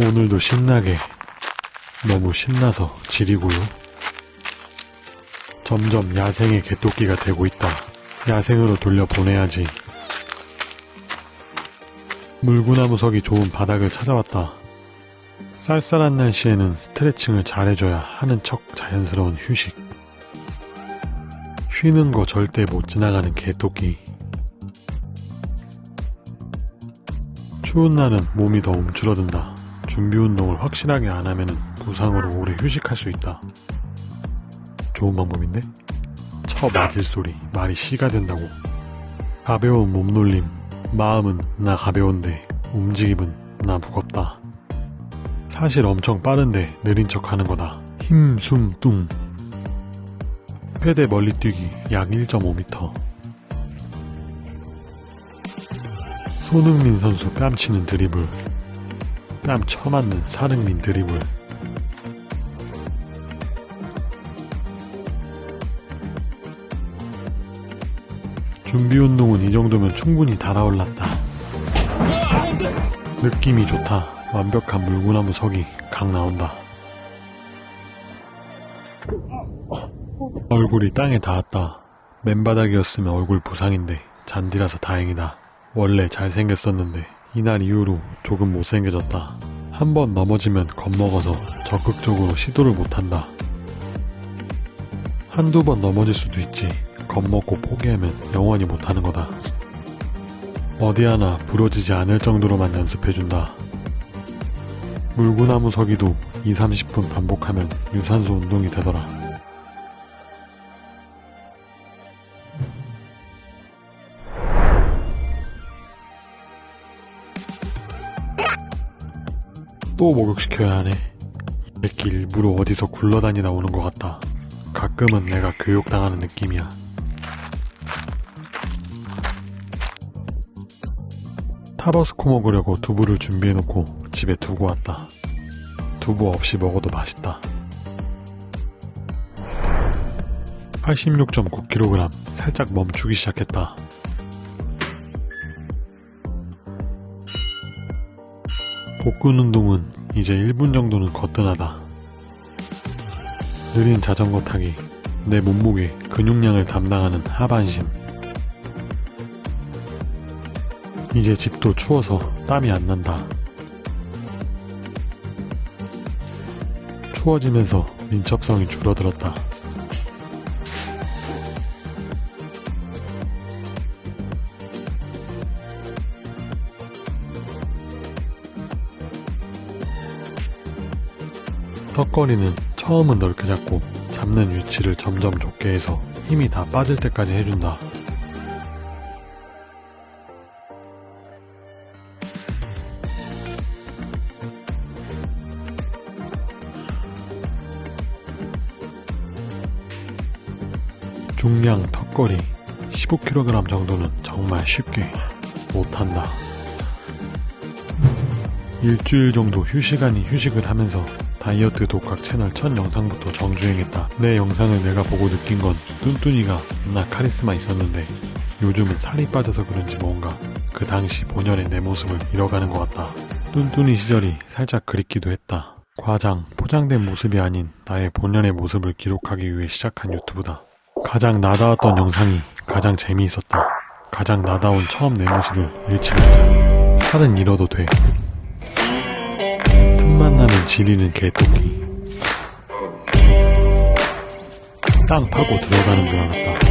오늘도 신나게 너무 신나서 지리고요. 점점 야생의 개토끼가 되고 있다. 야생으로 돌려보내야지. 물구나무석이 좋은 바닥을 찾아왔다. 쌀쌀한 날씨에는 스트레칭을 잘해줘야 하는 척 자연스러운 휴식. 쉬는 거 절대 못 지나가는 개토끼. 추운 날은 몸이 더 움츠러든다. 준비 운동을 확실하게 안 하면 부상으로 오래 휴식할 수 있다. 좋은 방법인데? 쳐 맞을 소리, 말이 시가 된다고. 가벼운 몸놀림, 마음은 나 가벼운데 움직임은 나 무겁다. 사실 엄청 빠른데 느린 척 하는 거다. 힘, 숨, 뚱. 패대 멀리 뛰기 약 1.5m. 손흥민 선수 뺨치는 드리블. 뺨 쳐맞는 사릉민 드리블. 준비 운동은 이 정도면 충분히 달아올랐다. 느낌이 좋다. 완벽한 물구나무 석이 강 나온다. 얼굴이 땅에 닿았다. 맨바닥이었으면 얼굴 부상인데 잔디라서 다행이다. 원래 잘생겼었는데 이날 이후로 조금 못생겨졌다. 한 번 넘어지면 겁먹어서 적극적으로 시도를 못한다. 한두 번 넘어질 수도 있지. 겁먹고 포기하면 영원히 못하는 거다. 어디 하나 부러지지 않을 정도로만 연습해준다. 물구나무 서기도 2, 30분 반복하면 유산소 운동이 되더라. 또 목욕시켜야 하네. 이 새끼 일부러 어디서 굴러다니다 오는 것 같다. 가끔은 내가 교육당하는 느낌이야. 타버스코 먹으려고 두부를 준비해놓고 집에 두고 왔다. 두부 없이 먹어도 맛있다. 86.9kg 살짝 멈추기 시작했다. 복근 운동은 이제 1분 정도는 거뜬하다. 느린 자전거 타기, 내 몸무게, 근육량을 담당하는 하반신. 이제 집도 추워서 땀이 안 난다. 추워지면서 민첩성이 줄어들었다. 턱걸이는 처음은 넓게 잡고 잡는 위치를 점점 좁게 해서 힘이 다 빠질 때까지 해준다. 중량 턱걸이 15kg 정도는 정말 쉽게 못한다. 일주일 정도 휴식 아닌 휴식을 하면서 다이어트 독학 채널 첫 영상부터 정주행했다. 내 영상을 내가 보고 느낀 건 뚠뚠이가 나 카리스마 있었는데 요즘은 살이 빠져서 그런지 뭔가 그 당시 본연의 내 모습을 잃어가는 것 같다. 뚠뚠이 시절이 살짝 그립기도 했다. 과장, 포장된 모습이 아닌 나의 본연의 모습을 기록하기 위해 시작한 유튜브다. 가장 나다웠던 영상이 가장 재미있었다. 가장 나다운 처음 내 모습을 잃지 말자. 살은 잃어도 돼. 틈만 나면 지리는 개토끼. 땅 파고 들어가는 줄 알았다.